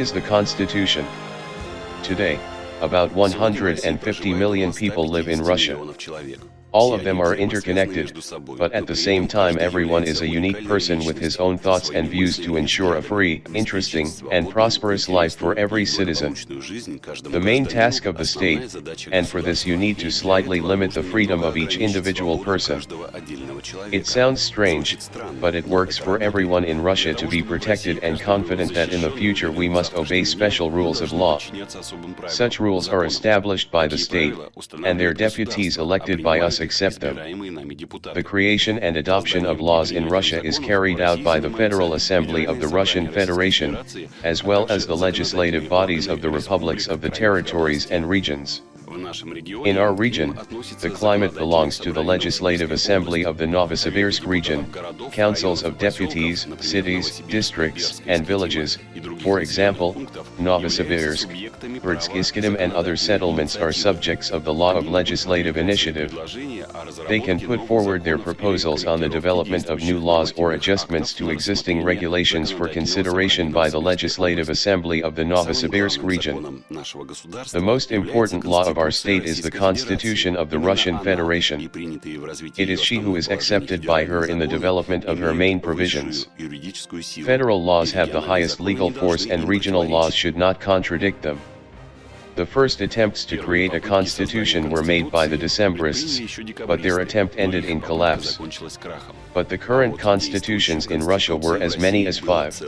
is the Constitution? Today, about 150 million people live in Russia. All of them are interconnected, but at the same time everyone is a unique person with his own thoughts and views to ensure a free, interesting, and prosperous life for every citizen. The main task of the state, and for this you need to slightly limit the freedom of each individual person. It sounds strange, but it works for everyone in Russia to be protected and confident that in the future we must obey special rules of law. Such rules are established by the state, and their deputies elected by us accept them. The creation and adoption of laws in Russia is carried out by the Federal Assembly of the Russian Federation, as well as the legislative bodies of the republics of the territories and regions. In our region, the climate belongs to the Legislative Assembly of the Novosibirsk region, councils of deputies, cities, districts, and villages, for example, Novosibirsk, Berdsk, Iskitim and other settlements are subjects of the law of legislative initiative. They can put forward their proposals on the development of new laws or adjustments to existing regulations for consideration by the Legislative Assembly of the Novosibirsk region. The most important law of our state is the Constitution of the Russian Federation. It is she who is accepted by her in the development of her main provisions. Federal laws have the highest legal force and regional laws should not contradict them. The first attempts to create a constitution were made by the Decembrists, but their attempt ended in collapse. But the current constitutions in Russia were as many as five.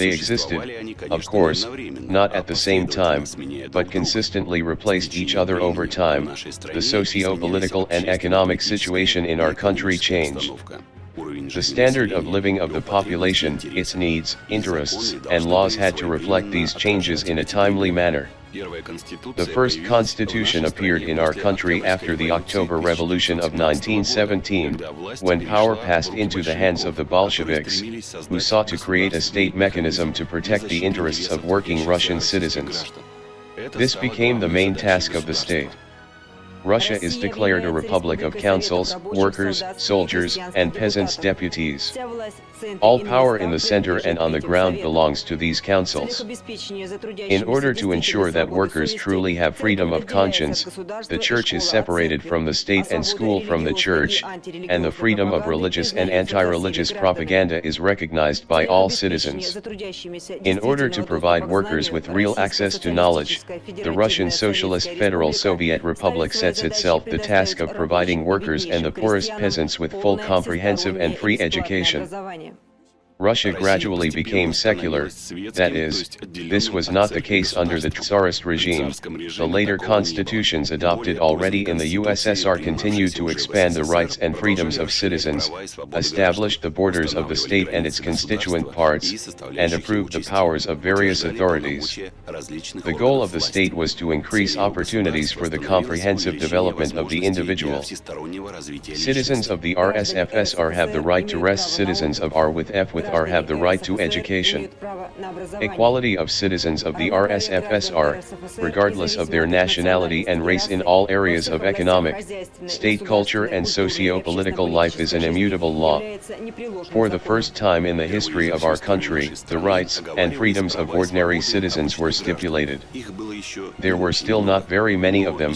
They existed, of course, not at the same time, but consistently replaced each other over time. The socio-political and economic situation in our country changed. The standard of living of the population, its needs, interests, and laws had to reflect these changes in a timely manner. The first constitution appeared in our country after the October Revolution of 1917, when power passed into the hands of the Bolsheviks, who sought to create a state mechanism to protect the interests of working Russian citizens. This became the main task of the state. Russia is declared a republic of councils, workers, soldiers, and peasants deputies. All power in the center and on the ground belongs to these councils. In order to ensure that workers truly have freedom of conscience, the church is separated from the state and school from the church, and the freedom of religious and anti-religious propaganda is recognized by all citizens. In order to provide workers with real access to knowledge, the Russian Socialist Federal Soviet Republic sets itself the task of providing workers and the poorest peasants with full comprehensive and free education. Russia gradually became secular, that is, this was not the case under the Tsarist regime, the later constitutions adopted already in the USSR continued to expand the rights and freedoms of citizens, established the borders of the state and its constituent parts, and approved the powers of various authorities. The goal of the state was to increase opportunities for the comprehensive development of the individual. Citizens of the RSFSR have the right to rest. Citizens of R with F with R have the right to education. Equality of citizens of the RSFSR, regardless of their nationality and race in all areas of economic, state culture and socio-political life is an immutable law. For the first time in the history of our country, the rights and freedoms of ordinary citizens were stipulated. There were still not very many of them,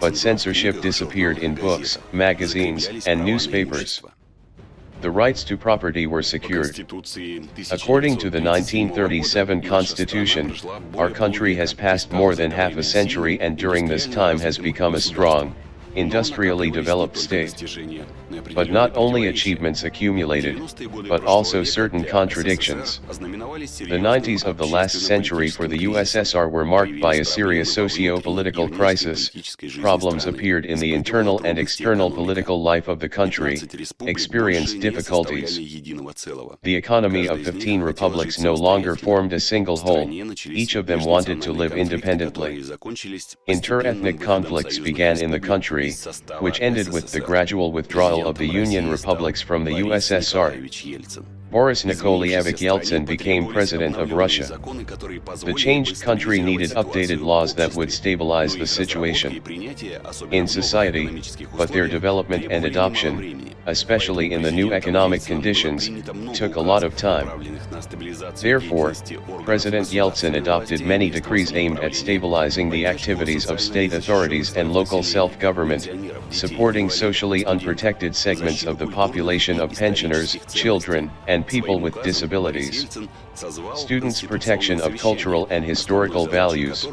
but censorship disappeared in books, magazines, and newspapers the rights to property were secured. According to the 1937 Constitution, our country has passed more than half a century and during this time has become a strong, industrially developed state. But not only achievements accumulated, but also certain contradictions. The 90s of the last century for the USSR were marked by a serious socio-political crisis, problems appeared in the internal and external political life of the country, experienced difficulties. The economy of 15 republics no longer formed a single whole, each of them wanted to live independently. Inter-ethnic conflicts began in the country, which ended with the gradual withdrawal of the Union republics from the USSR. Boris Nikolaevich Yeltsin became president of Russia. The changed country needed updated laws that would stabilize the situation in society, but their development and adoption, especially in the new economic conditions, took a lot of time. Therefore, President Yeltsin adopted many decrees aimed at stabilizing the activities of state authorities and local self-government, supporting socially unprotected segments of the population of pensioners, children, and people with disabilities. Students' protection of cultural and historical values.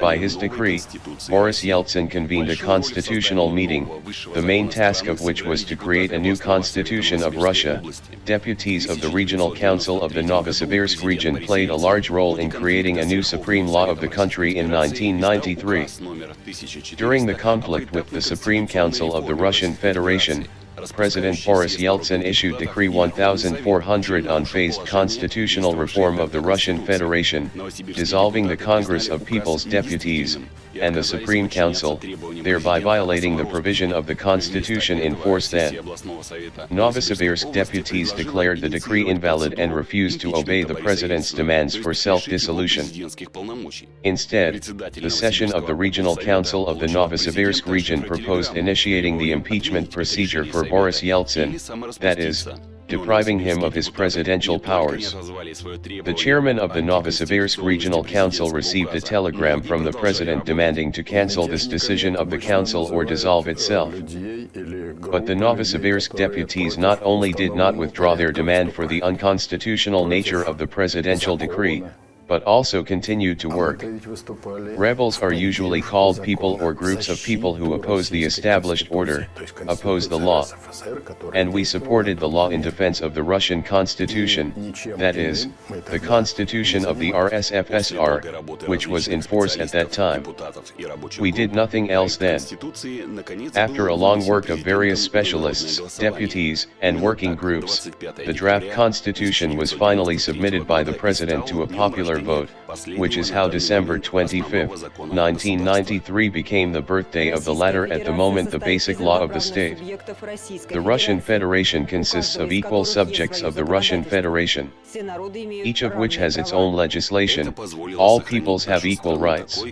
By his decree, Boris Yeltsin convened a constitutional meeting, the main task of which was to create a new constitution of Russia. Deputies of the Regional Council of the Novosibirsk region played a large role in creating a new supreme law of the country in 1993. During the conflict with the Supreme Council of the Russian Federation, President Boris Yeltsin issued Decree 1400 on phased constitutional reform of the Russian Federation, dissolving the Congress of People's Deputies, and the Supreme Council, thereby violating the provision of the constitution in force then. Novosibirsk deputies declared the decree invalid and refused to obey the president's demands for self-dissolution. Instead, the session of the Regional Council of the Novosibirsk region proposed initiating the impeachment procedure for Boris Yeltsin, that is, depriving him of his presidential powers. The chairman of the Novosibirsk Regional Council received a telegram from the president demanding to cancel this decision of the council or dissolve itself. But the Novosibirsk deputies not only did not withdraw their demand for the unconstitutional nature of the presidential decree, but also continued to work. Rebels are usually called people or groups of people who oppose the established order, oppose the law. And we supported the law in defense of the Russian constitution, that is, the constitution of the RSFSR, which was in force at that time. We did nothing else then. After a long work of various specialists, deputies, and working groups, the draft constitution was finally submitted by the president to a popular vote, which is how December 25, 1993 became the birthday of the latter at the moment the basic law of the state. The Russian Federation consists of equal subjects of the Russian Federation, each of which has its own legislation, all peoples have equal rights.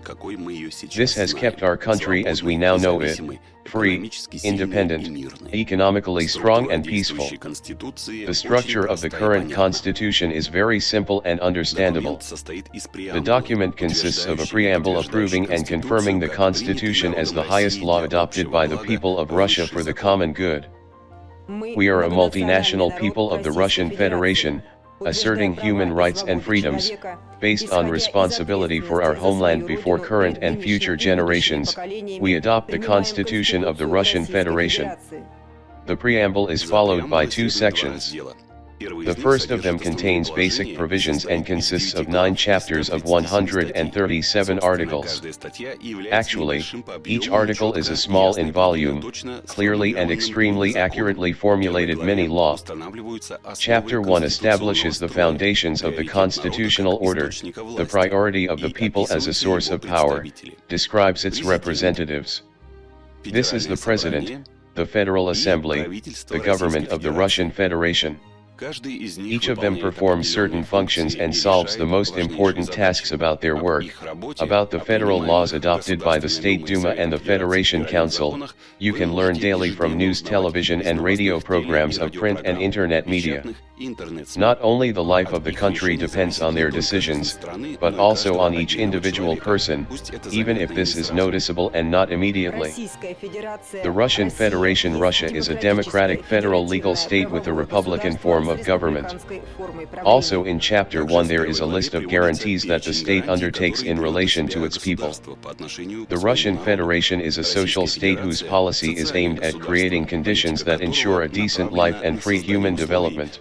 This has kept our country as we now know it, free, independent, economically strong and peaceful. The structure of the current constitution is very simple and understandable. The document consists of a preamble approving and confirming the constitution as the highest law adopted by the people of Russia for the common good. We are a multinational people of the Russian Federation, asserting human rights and freedoms, based on responsibility for our homeland before current and future generations, we adopt the Constitution of the Russian Federation. The preamble is followed by two sections. The first of them contains basic provisions and consists of nine chapters of 137 articles. Actually, each article is a small in volume, clearly and extremely accurately formulated mini-law. Chapter 1 establishes the foundations of the constitutional order, the priority of the people as a source of power, describes its representatives. This is the President, the Federal Assembly, the government of the Russian Federation. Each of them performs certain functions and solves the most important tasks about their work. About the federal laws adopted by the State Duma and the Federation Council, you can learn daily from news television and radio programs of print and internet media. Not only the life of the country depends on their decisions, but also on each individual person, even if this is noticeable and not immediately. The Russian Federation Russia is a democratic federal legal state with a republican form of government. Also in Chapter 1 there is a list of guarantees that the state undertakes in relation to its people. The Russian Federation is a social state whose policy is aimed at creating conditions that ensure a decent life and free human development.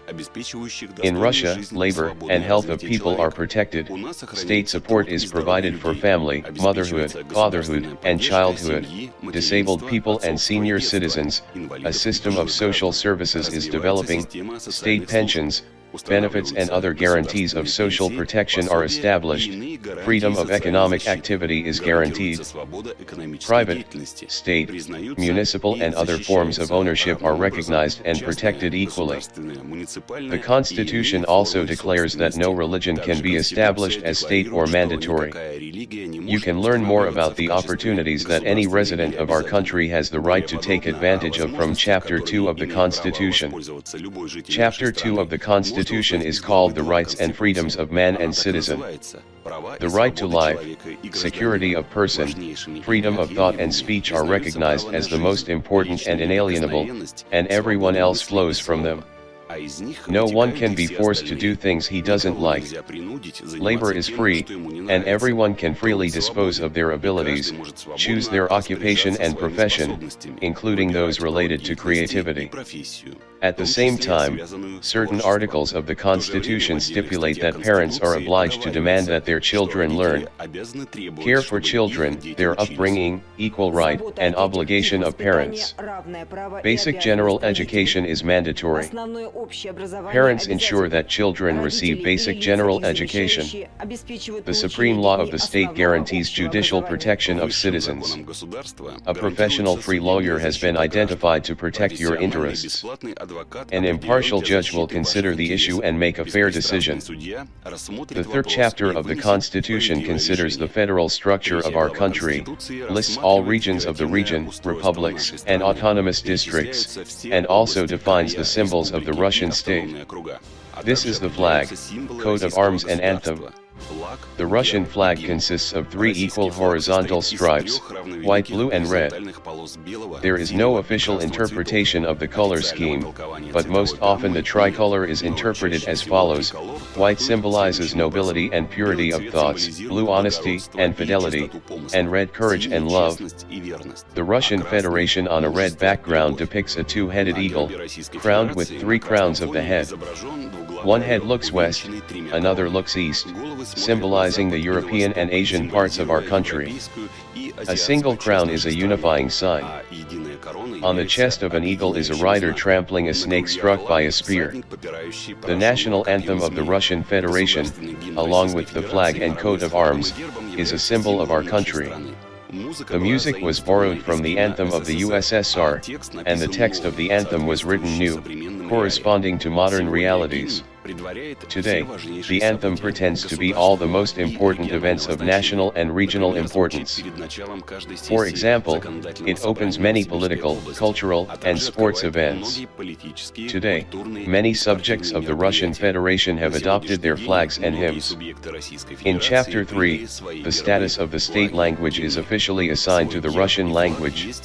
In Russia, labor and health of people are protected, state support is provided for family, motherhood, fatherhood, and childhood, disabled people and senior citizens, a system of social services is developing, state pensions, benefits and other guarantees of social protection are established, freedom of economic activity is guaranteed, private, state, municipal and other forms of ownership are recognized and protected equally. The Constitution also declares that no religion can be established as state or mandatory. You can learn more about the opportunities that any resident of our country has the right to take advantage of from Chapter 2 of the Constitution. Chapter 2 of the Constitution is called The Rights and Freedoms of Man and Citizen. The right to life, security of person, freedom of thought and speech are recognized as the most important and inalienable, and everyone else flows from them. No one can be forced to do things he doesn't like. Labor is free, and everyone can freely dispose of their abilities, choose their occupation and profession, including those related to creativity. At the same time, certain articles of the Constitution stipulate that parents are obliged to demand that their children learn. Care for children, their upbringing, equal right and obligation of parents. Basic general education is mandatory. Parents ensure that children receive basic general education. The supreme law of the state guarantees judicial protection of citizens. A professional free lawyer has been identified to protect your interests. An impartial judge will consider the issue and make a fair decision. The third chapter of the Constitution considers the federal structure of our country, lists all regions of the region, republics, and autonomous districts, and also defines the symbols of the Russian state. This is the flag, coat of arms and anthem. The Russian flag consists of three equal horizontal stripes, white, blue and red. There is no official interpretation of the color scheme, but most often the tricolor is interpreted as follows, white symbolizes nobility and purity of thoughts, blue honesty and fidelity, and red courage and love. The Russian Federation on a red background depicts a two-headed eagle, crowned with three crowns of the head. One head looks west, another looks east, symbolizing the European and Asian parts of our country. A single crown is a unifying sign. On the chest of an eagle is a rider trampling a snake struck by a spear. The national anthem of the Russian Federation, along with the flag and coat of arms, is a symbol of our country. The music was borrowed from the anthem of the USSR, and the text of the anthem was written new, corresponding to modern realities. Today, the anthem pretends to be all the most important events of national and regional importance. For example, it opens many political, cultural, and sports events. Today, many subjects of the Russian Federation have adopted their flags and hymns. In Chapter 3, the status of the state language is officially assigned to the Russian language.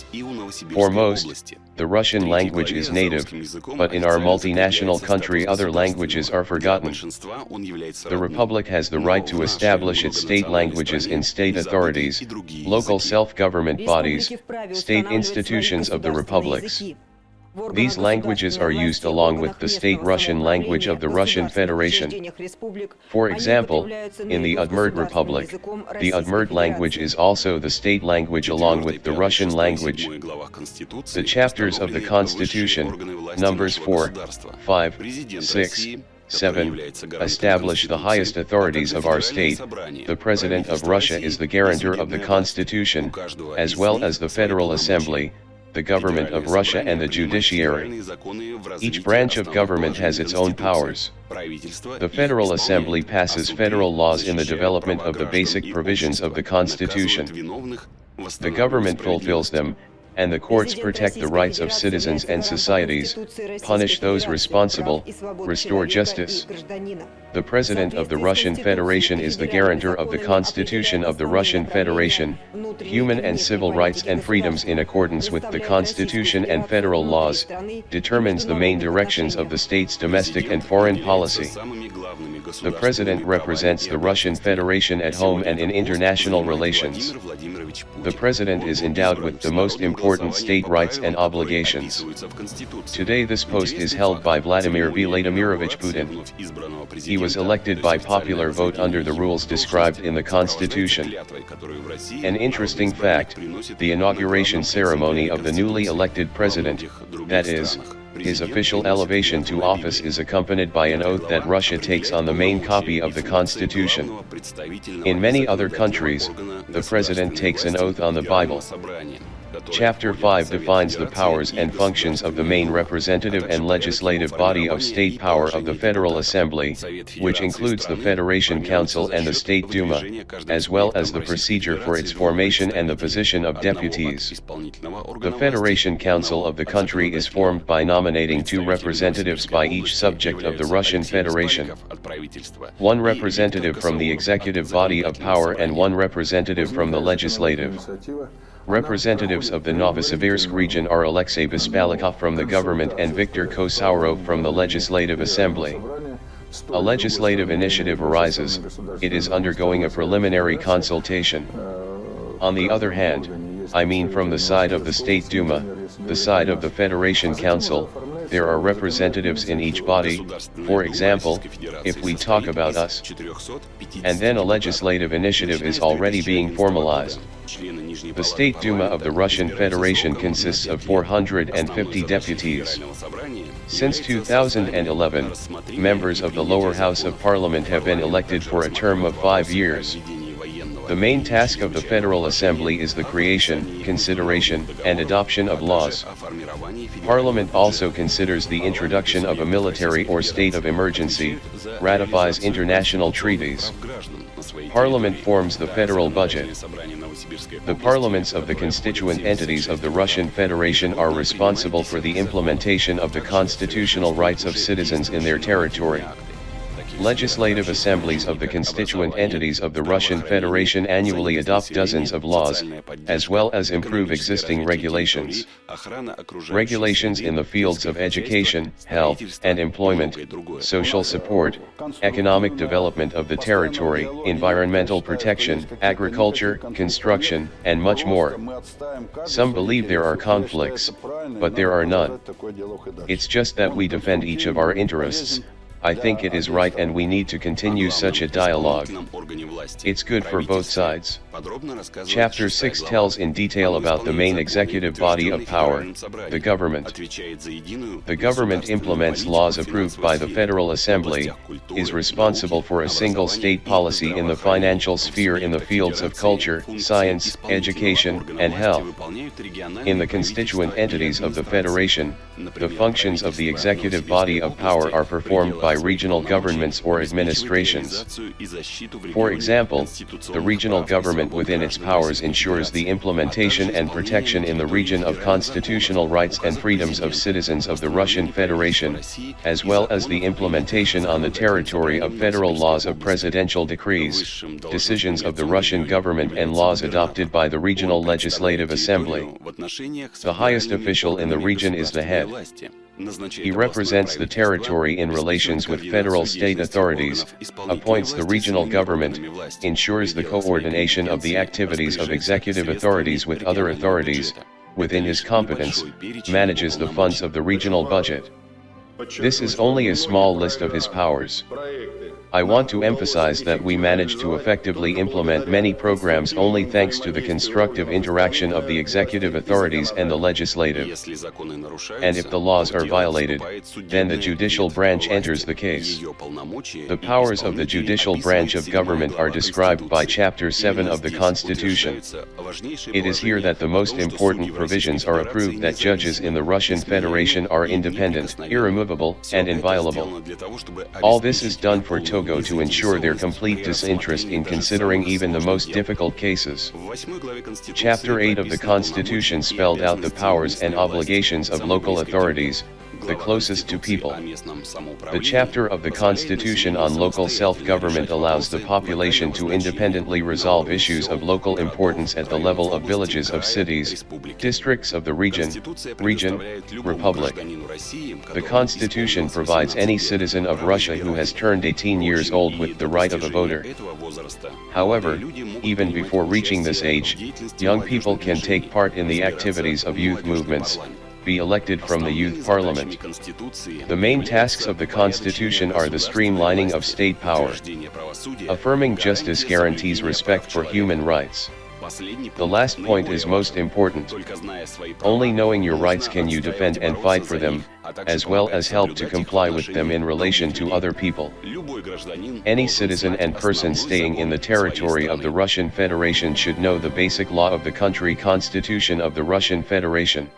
For most, the Russian language is native, but in our multinational country other languages are forgotten. The Republic has the right to establish its state languages in state authorities, local self-government bodies, state institutions of the republics. These languages are used along with the state Russian language of the Russian Federation. For example, in the Udmurt Republic, the Udmurt language is also the state language along with the Russian language. The chapters of the Constitution, numbers 4, 5, 6, 7. Establish the highest authorities of our state. The President of Russia is the guarantor of the Constitution, as well as the Federal Assembly, the government of Russia and the judiciary. Each branch of government has its own powers. The Federal Assembly passes federal laws in the development of the basic provisions of the Constitution. The government fulfills them, and the courts protect the rights of citizens and societies, punish those responsible, restore justice. The President of the Russian Federation is the guarantor of the Constitution of the Russian Federation, human and civil rights and freedoms in accordance with the Constitution and federal laws, determines the main directions of the state's domestic and foreign policy. The President represents the Russian Federation at home and in international relations. The President is endowed with the most important important state rights and obligations. Today this post is held by Vladimir Vladimirovich Putin. He was elected by popular vote under the rules described in the Constitution. An interesting fact, the inauguration ceremony of the newly elected president, that is, his official elevation to office is accompanied by an oath that Russia takes on the main copy of the constitution. In many other countries, the president takes an oath on the Bible. Chapter 5 defines the powers and functions of the main representative and legislative body of state power of the Federal Assembly, which includes the Federation Council and the State Duma, as well as the procedure for its formation and the position of deputies. The Federation Council of the country is formed by nominating two representatives by each subject of the Russian Federation. One representative from the executive body of power and one representative from the legislative. Representatives of the Novosibirsk region are Alexei Bespalikov from the government and Viktor Kosaurov from the Legislative Assembly. A legislative initiative arises, it is undergoing a preliminary consultation. On the other hand, I mean from the side of the State Duma, the side of the Federation Council, there are representatives in each body, for example, if we talk about us. And then a legislative initiative is already being formalized. The State Duma of the Russian Federation consists of 450 deputies. Since 2011, members of the lower house of parliament have been elected for a term of five years. The main task of the Federal Assembly is the creation, consideration, and adoption of laws. Parliament also considers the introduction of a military or state of emergency, ratifies international treaties. Parliament forms the federal budget. The parliaments of the constituent entities of the Russian Federation are responsible for the implementation of the constitutional rights of citizens in their territory. Legislative assemblies of the constituent entities of the Russian Federation annually adopt dozens of laws, as well as improve existing regulations. Regulations in the fields of education, health, and employment, social support, economic development of the territory, environmental protection, agriculture, construction, and much more. Some believe there are conflicts, but there are none. It's just that we defend each of our interests, I think it is right and we need to continue such a dialogue. It's good for both sides. Chapter 6 tells in detail about the main executive body of power, the government. The government implements laws approved by the Federal Assembly, is responsible for a single state policy in the financial sphere in the fields of culture, science, education, and health. In the constituent entities of the Federation, the functions of the executive body of power are performed by by regional governments or administrations. For example, the regional government within its powers ensures the implementation and protection in the region of constitutional rights and freedoms of citizens of the Russian Federation, as well as the implementation on the territory of federal laws of presidential decrees, decisions of the Russian government and laws adopted by the regional legislative assembly. The highest official in the region is the head. He represents the territory in relations with federal state authorities, appoints the regional government, ensures the coordination of the activities of executive authorities with other authorities, within his competence, manages the funds of the regional budget. This is only a small list of his powers. I want to emphasize that we managed to effectively implement many programs only thanks to the constructive interaction of the executive authorities and the legislative. And if the laws are violated, then the judicial branch enters the case. The powers of the judicial branch of government are described by Chapter 7 of the Constitution. It is here that the most important provisions are approved that judges in the Russian Federation are independent, irremovable, and inviolable. All this is done for total To ensure their complete disinterest in considering even the most difficult cases. Chapter 8 of the Constitution spelled out the powers and obligations of local authorities, the closest to people. The chapter of the Constitution on local self-government allows the population to independently resolve issues of local importance at the level of villages of cities, districts of the region, region, republic. The Constitution provides any citizen of Russia who has turned 18 years old with the right of a voter. However, even before reaching this age, young people can take part in the activities of youth movements, be elected from the youth parliament. The main tasks of the constitution are the streamlining of state power. Affirming justice guarantees respect for human rights. The last point is most important. Only knowing your rights can you defend and fight for them, as well as help to comply with them in relation to other people. Any citizen and person staying in the territory of the Russian Federation should know the basic law of the country constitution of the Russian Federation.